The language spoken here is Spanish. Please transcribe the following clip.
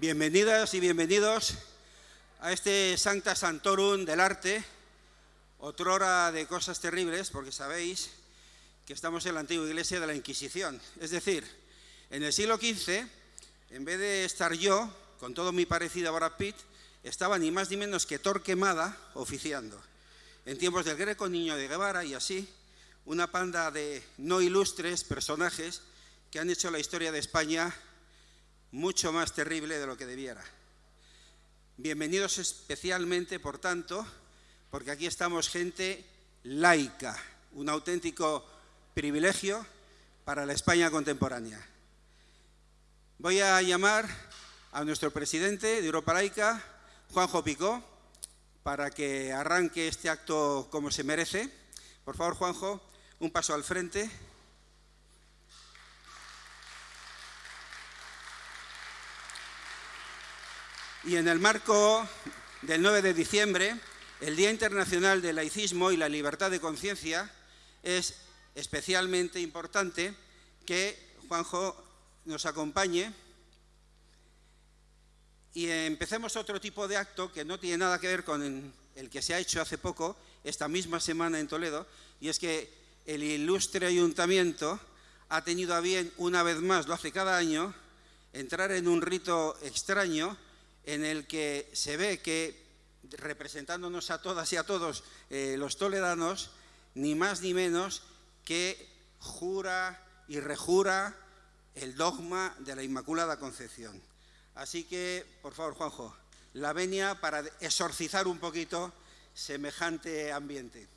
Bienvenidas y bienvenidos a este Sancta Santorum del arte, otrora de cosas terribles, porque sabéis que estamos en la antigua iglesia de la Inquisición. Es decir, en el siglo XV, en vez de estar yo, con todo mi parecido a Brad Pitt, estaba ni más ni menos que Torquemada oficiando. En tiempos del Greco, Niño de Guevara y así, una panda de no ilustres personajes que han hecho la historia de España mucho más terrible de lo que debiera. Bienvenidos especialmente, por tanto, porque aquí estamos gente laica, un auténtico privilegio para la España contemporánea. Voy a llamar a nuestro presidente de Europa Laica, Juanjo Picó, para que arranque este acto como se merece. Por favor, Juanjo, un paso al frente. Y en el marco del 9 de diciembre, el Día Internacional del Laicismo y la Libertad de Conciencia, es especialmente importante que Juanjo nos acompañe. Y empecemos otro tipo de acto que no tiene nada que ver con el que se ha hecho hace poco, esta misma semana en Toledo, y es que el ilustre ayuntamiento ha tenido a bien, una vez más, lo hace cada año, entrar en un rito extraño en el que se ve que, representándonos a todas y a todos eh, los toledanos, ni más ni menos que jura y rejura el dogma de la Inmaculada Concepción. Así que, por favor, Juanjo, la venia para exorcizar un poquito semejante ambiente.